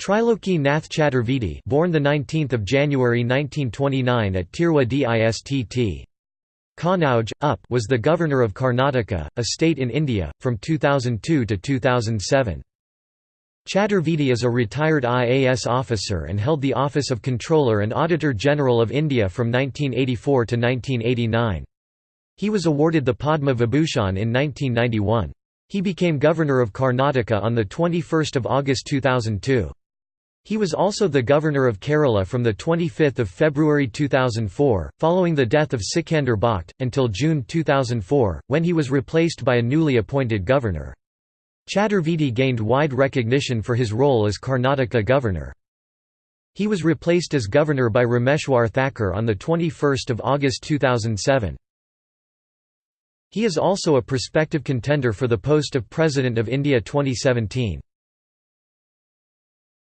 Triloki Nath Chaturvedi born the 19th of January 1929 at Tirwa Distt. Kannauj, UP was the governor of Karnataka, a state in India, from 2002 to 2007. Chaturvedi is a retired IAS officer and held the office of Comptroller and Auditor General of India from 1984 to 1989. He was awarded the Padma Vibhushan in 1991. He became Governor of Karnataka on 21 August 2002. He was also the governor of Kerala from 25 February 2004, following the death of Sikandar Bakht, until June 2004, when he was replaced by a newly appointed governor. Chaturvedi gained wide recognition for his role as Karnataka governor. He was replaced as governor by Rameshwar Thakur on 21 August 2007. He is also a prospective contender for the post of President of India 2017.